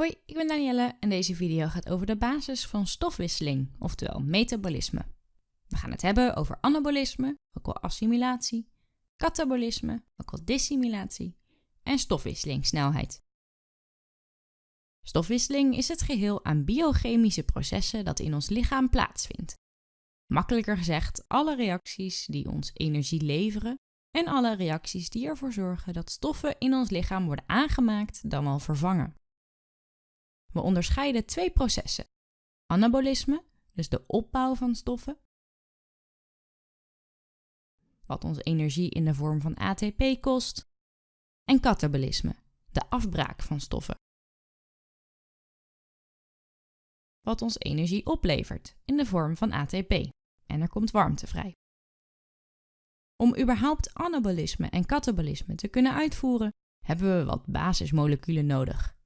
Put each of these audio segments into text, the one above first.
Hoi, ik ben Danielle en deze video gaat over de basis van stofwisseling, oftewel metabolisme. We gaan het hebben over anabolisme, ook wel assimilatie, katabolisme, ook wel dissimulatie en stofwisselingssnelheid. Stofwisseling is het geheel aan biochemische processen dat in ons lichaam plaatsvindt. Makkelijker gezegd, alle reacties die ons energie leveren en alle reacties die ervoor zorgen dat stoffen in ons lichaam worden aangemaakt dan wel vervangen. We onderscheiden twee processen. Anabolisme, dus de opbouw van stoffen, wat ons energie in de vorm van ATP kost, en katabolisme, de afbraak van stoffen, wat ons energie oplevert in de vorm van ATP en er komt warmte vrij. Om überhaupt anabolisme en katabolisme te kunnen uitvoeren, hebben we wat basismoleculen nodig.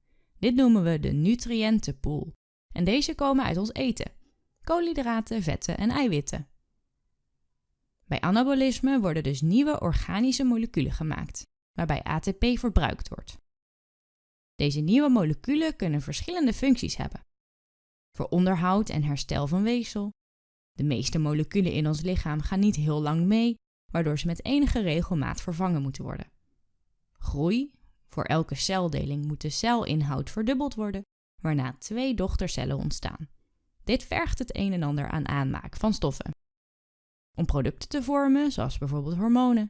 Dit noemen we de nutriëntenpool. En deze komen uit ons eten: koolhydraten, vetten en eiwitten. Bij anabolisme worden dus nieuwe organische moleculen gemaakt, waarbij ATP verbruikt wordt. Deze nieuwe moleculen kunnen verschillende functies hebben. Voor onderhoud en herstel van weefsel. De meeste moleculen in ons lichaam gaan niet heel lang mee, waardoor ze met enige regelmaat vervangen moeten worden. Groei, voor elke celdeling moet de celinhoud verdubbeld worden, waarna twee dochtercellen ontstaan. Dit vergt het een en ander aan aanmaak van stoffen. Om producten te vormen, zoals bijvoorbeeld hormonen.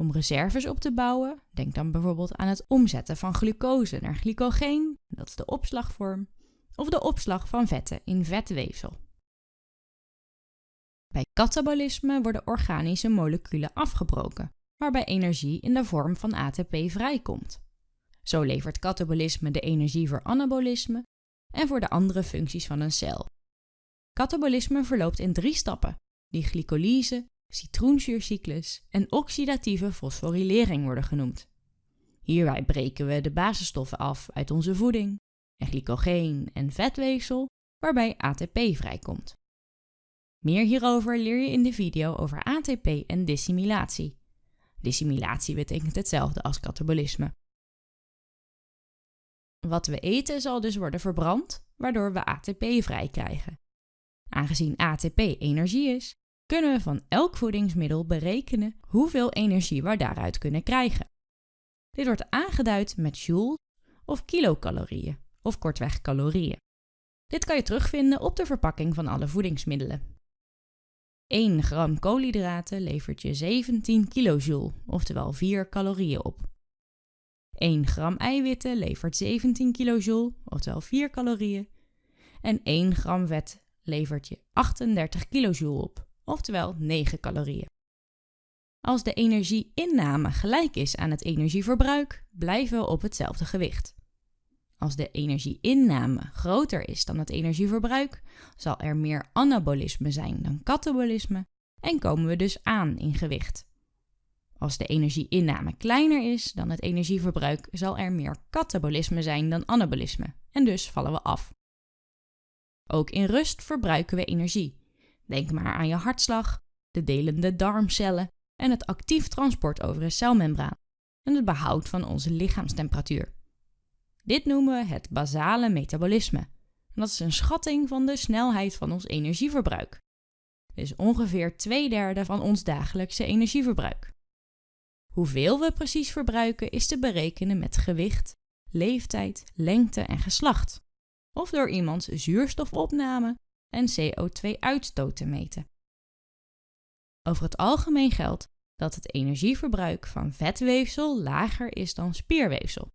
Om reserves op te bouwen, denk dan bijvoorbeeld aan het omzetten van glucose naar glycogeen, dat is de opslagvorm, of de opslag van vetten in vetweefsel. Bij katabolisme worden organische moleculen afgebroken, waarbij energie in de vorm van ATP vrijkomt. Zo levert katabolisme de energie voor anabolisme en voor de andere functies van een cel. Katabolisme verloopt in drie stappen, die glycolyse, citroenzuurcyclus en oxidatieve fosforilering worden genoemd. Hierbij breken we de basisstoffen af uit onze voeding en glycogeen en vetweefsel, waarbij ATP vrijkomt. Meer hierover leer je in de video over ATP en dissimulatie. Dissimulatie betekent hetzelfde als katabolisme. Wat we eten zal dus worden verbrand, waardoor we ATP vrij krijgen. Aangezien ATP energie is, kunnen we van elk voedingsmiddel berekenen hoeveel energie we daaruit kunnen krijgen. Dit wordt aangeduid met joules of kilocalorieën, of kortweg calorieën. Dit kan je terugvinden op de verpakking van alle voedingsmiddelen. 1 gram koolhydraten levert je 17 kilojoule, oftewel 4 calorieën op. 1 gram eiwitten levert 17 kilojoule, oftewel 4 calorieën. En 1 gram vet levert je 38 kilojoule op, oftewel 9 calorieën. Als de energieinname gelijk is aan het energieverbruik, blijven we op hetzelfde gewicht. Als de energieinname groter is dan het energieverbruik, zal er meer anabolisme zijn dan katabolisme en komen we dus aan in gewicht. Als de energieinname kleiner is dan het energieverbruik, zal er meer katabolisme zijn dan anabolisme en dus vallen we af. Ook in rust verbruiken we energie. Denk maar aan je hartslag, de delende darmcellen en het actief transport over een celmembraan en het behoud van onze lichaamstemperatuur. Dit noemen we het basale metabolisme. Dat is een schatting van de snelheid van ons energieverbruik. Is ongeveer twee derde van ons dagelijkse energieverbruik. Hoeveel we precies verbruiken is te berekenen met gewicht, leeftijd, lengte en geslacht. Of door iemands zuurstofopname en CO2-uitstoot te meten. Over het algemeen geldt dat het energieverbruik van vetweefsel lager is dan spierweefsel.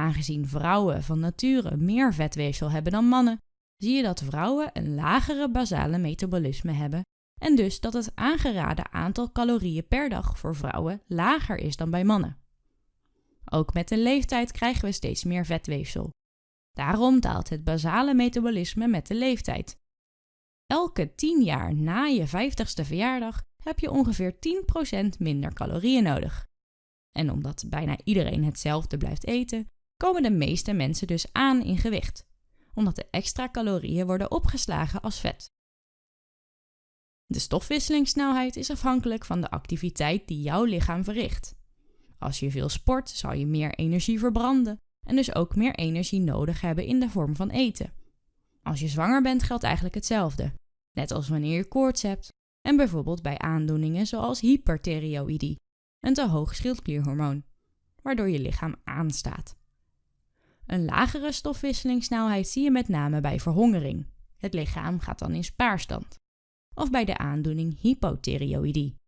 En aangezien vrouwen van nature meer vetweefsel hebben dan mannen, zie je dat vrouwen een lagere basale metabolisme hebben en dus dat het aangeraden aantal calorieën per dag voor vrouwen lager is dan bij mannen. Ook met de leeftijd krijgen we steeds meer vetweefsel. Daarom daalt het basale metabolisme met de leeftijd. Elke 10 jaar na je 50ste verjaardag heb je ongeveer 10% minder calorieën nodig. En omdat bijna iedereen hetzelfde blijft eten, komen de meeste mensen dus aan in gewicht, omdat de extra calorieën worden opgeslagen als vet. De stofwisselingssnelheid is afhankelijk van de activiteit die jouw lichaam verricht. Als je veel sport, zal je meer energie verbranden en dus ook meer energie nodig hebben in de vorm van eten. Als je zwanger bent geldt eigenlijk hetzelfde, net als wanneer je koorts hebt en bijvoorbeeld bij aandoeningen zoals hyperthyreoïdie, een te hoog schildklierhormoon, waardoor je lichaam aanstaat. Een lagere stofwisselingssnelheid zie je met name bij verhongering. Het lichaam gaat dan in spaarstand. Of bij de aandoening hypothyreoïdie.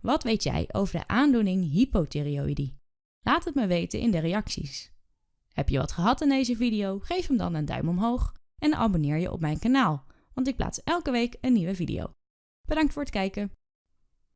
Wat weet jij over de aandoening hypothyreoïdie? Laat het me weten in de reacties. Heb je wat gehad in deze video? Geef hem dan een duim omhoog en abonneer je op mijn kanaal, want ik plaats elke week een nieuwe video. Bedankt voor het kijken.